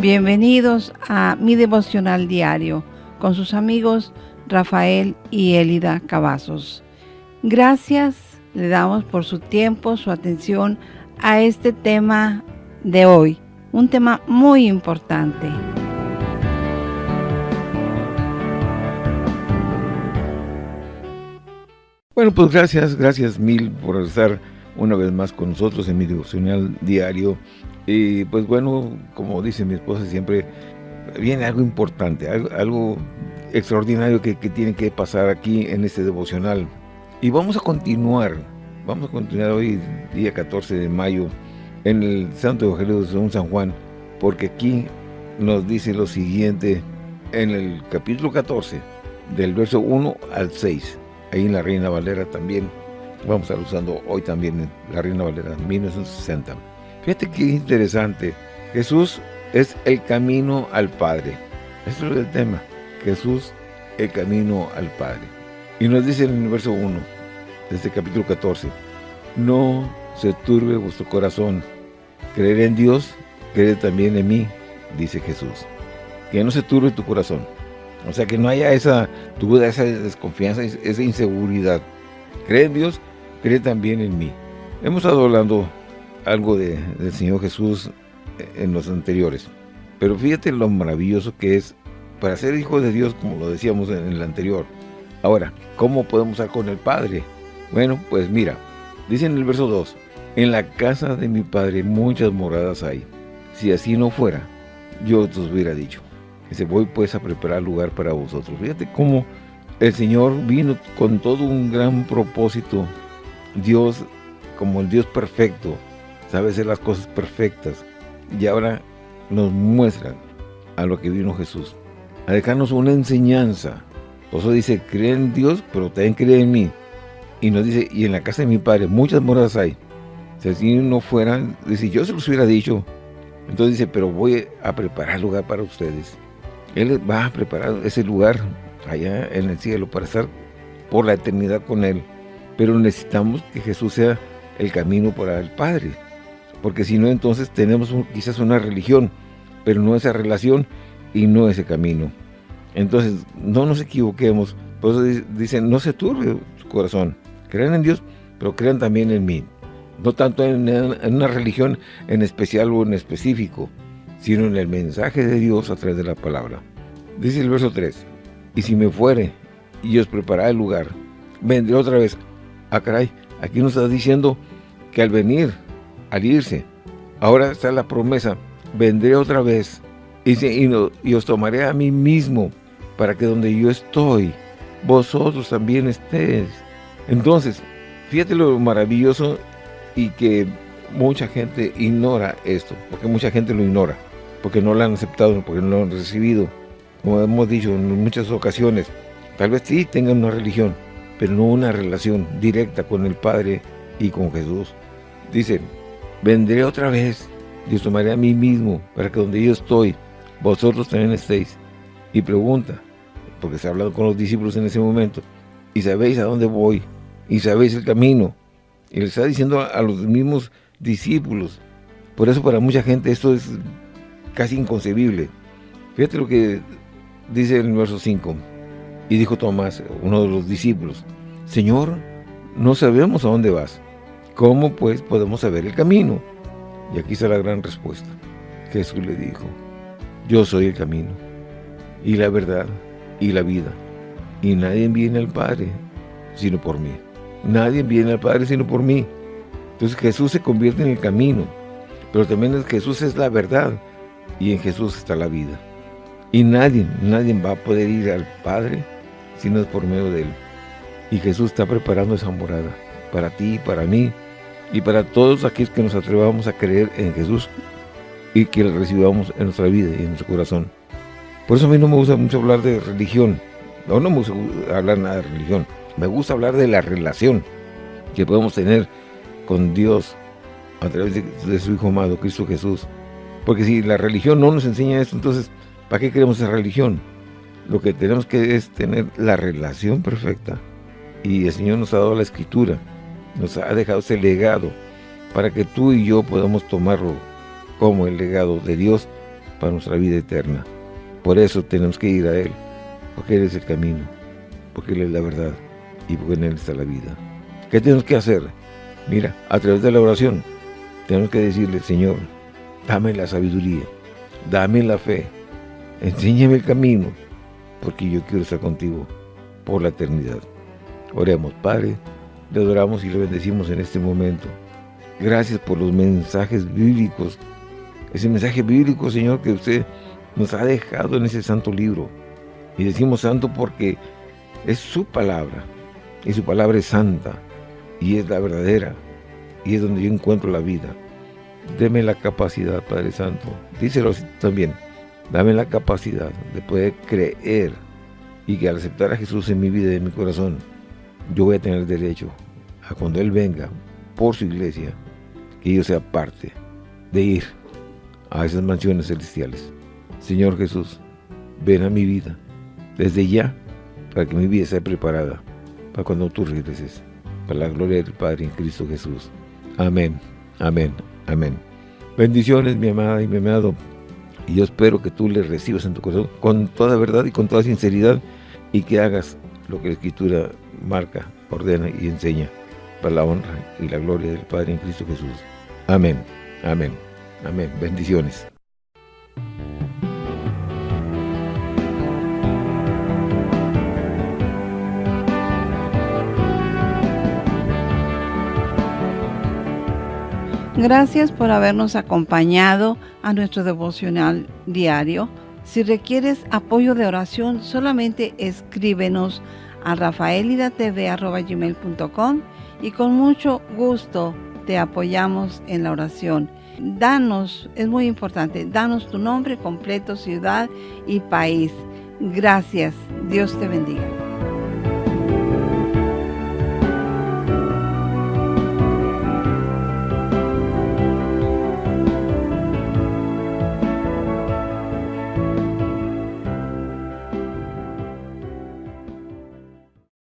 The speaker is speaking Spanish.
Bienvenidos a mi devocional diario con sus amigos Rafael y Elida Cavazos. Gracias le damos por su tiempo, su atención a este tema de hoy, un tema muy importante. Bueno, pues gracias, gracias mil por estar una vez más con nosotros en mi devocional diario. Y pues bueno, como dice mi esposa siempre, viene algo importante, algo, extraordinario que, que, tiene que pasar aquí en este devocional. Y vamos a continuar, vamos a continuar hoy, día 14 de mayo, en el Santo Evangelio de San Juan, porque aquí nos dice lo siguiente en el capítulo 14, del verso 1 al 6, ahí en la Reina Valera también, vamos a estar usando hoy también la Reina Valera 1960. Fíjate qué interesante, Jesús es el camino al Padre, eso es el tema, Jesús el camino al Padre. Y nos dice en el verso 1 de este capítulo 14, no se turbe vuestro corazón, creer en Dios, creer también en mí, dice Jesús. Que no se turbe tu corazón. O sea, que no haya esa duda, esa desconfianza, esa inseguridad. Cree en Dios, cree también en mí. Hemos estado hablando algo de, del Señor Jesús en los anteriores. Pero fíjate lo maravilloso que es para ser hijo de Dios, como lo decíamos en el anterior. Ahora, ¿cómo podemos estar con el Padre? Bueno, pues mira, dice en el verso 2, En la casa de mi Padre muchas moradas hay. Si así no fuera, yo os hubiera dicho. Dice, voy pues a preparar lugar para vosotros. Fíjate cómo el Señor vino con todo un gran propósito. Dios, como el Dios perfecto, sabe hacer las cosas perfectas. Y ahora nos muestra a lo que vino Jesús. A dejarnos una enseñanza. Por eso dice, cree en Dios, pero también cree en mí. Y nos dice, y en la casa de mi padre muchas moradas hay. Si así no fueran, dice, yo se los hubiera dicho. Entonces dice, pero voy a preparar lugar para ustedes. Él va a preparar ese lugar allá en el cielo para estar por la eternidad con Él. Pero necesitamos que Jesús sea el camino para el Padre. Porque si no, entonces tenemos quizás una religión, pero no esa relación y no ese camino. Entonces, no nos equivoquemos. Por eso dicen, no se turbe su corazón. Crean en Dios, pero crean también en mí. No tanto en, en, una religión en especial o en específico, sino en el mensaje de Dios a través de la palabra. Dice el verso 3, Y si me fuere y os prepararé el lugar, vendré otra vez. Ah, caray, aquí nos está diciendo que al venir, al irse, ahora está la promesa, vendré otra vez y, os tomaré a mí mismo para que donde yo estoy, vosotros también estéis. Entonces, fíjate lo maravilloso y que mucha gente ignora esto, porque mucha gente lo ignora, porque no lo han aceptado, porque no lo han recibido. Como hemos dicho en muchas ocasiones, tal vez sí tengan una religión, pero no una relación directa con el Padre y con Jesús. Dice, vendré otra vez, Dios tomaré a mí mismo, para que donde yo estoy, vosotros también estéis. Y pregunta, porque se ha hablado con los discípulos en ese momento, y sabéis a dónde voy, y sabéis el camino. Y le está diciendo a, los mismos discípulos. Por eso para mucha gente esto es casi inconcebible. Fíjate lo que dice el verso 5. Y dijo Tomás, uno de los discípulos, Señor, no sabemos a dónde vas. ¿Cómo pues podemos saber el camino? Y aquí está la gran respuesta. Jesús le dijo, yo soy el camino, y la verdad, y la vida. Y nadie viene al Padre, sino por mí. Nadie viene al Padre sino por mí. Entonces Jesús se convierte en el camino, pero también Jesús es la verdad y en Jesús está la vida. Y nadie, nadie va a poder ir al Padre por medio de Él. Y Jesús está preparando esa morada para ti, para mí y para todos aquellos que nos atrevamos a creer en Jesús y que recibamos en nuestra vida y en nuestro corazón. Por eso a mí no me gusta mucho hablar de religión. No, no me gusta hablar nada de religión. Me gusta hablar de la relación que podemos tener con Dios a través de, su Hijo amado, Cristo Jesús. Porque si la religión no nos enseña esto, entonces, ¿para qué queremos esa religión? Lo que tenemos que es tener la relación perfecta. Y el Señor nos ha dado la Escritura, nos ha dejado ese legado para que tú y yo podamos tomarlo como el legado de Dios para nuestra vida eterna. Por eso tenemos que ir a Él, porque Él es el camino, porque Él es la verdad y porque en Él está la vida. ¿Qué tenemos que hacer? Mira, a través de la oración, tenemos que decirle, Señor, dame la sabiduría, dame la fe, enséñame el camino, porque yo quiero estar contigo por la eternidad. Oremos, Padre, le adoramos y le bendecimos en este momento. Gracias por los mensajes bíblicos, ese mensaje bíblico, Señor, que usted nos ha dejado en ese santo libro. Y decimos santo porque es su palabra, y su palabra es santa, y es la verdadera, y es donde yo encuentro la vida. Deme la capacidad, Padre Santo, díselo también, dame la capacidad de poder creer y que al aceptar a Jesús en mi vida y en mi corazón, yo voy a tener derecho a cuando Él venga por su iglesia, que yo sea parte de ir a esas mansiones celestiales. Señor Jesús, ven a mi vida desde ya para que mi vida esté preparada para cuando tú regreses, para la gloria del Padre en Cristo Jesús. Amén, amén, amén. Bendiciones, mi amada y mi amado. Y yo espero que tú le recibas en tu corazón con toda verdad y con toda sinceridad y que hagas lo que la Escritura marca, ordena y enseña para la honra y la gloria del Padre en Cristo Jesús. Amén, amén, amén. Bendiciones. Gracias por habernos acompañado a nuestro devocional diario. Si requieres apoyo de oración, solamente escríbenos a rafaelidatv.com y con mucho gusto te apoyamos en la oración. Danos, es muy importante, danos tu nombre completo, ciudad y país. Gracias. Dios te bendiga.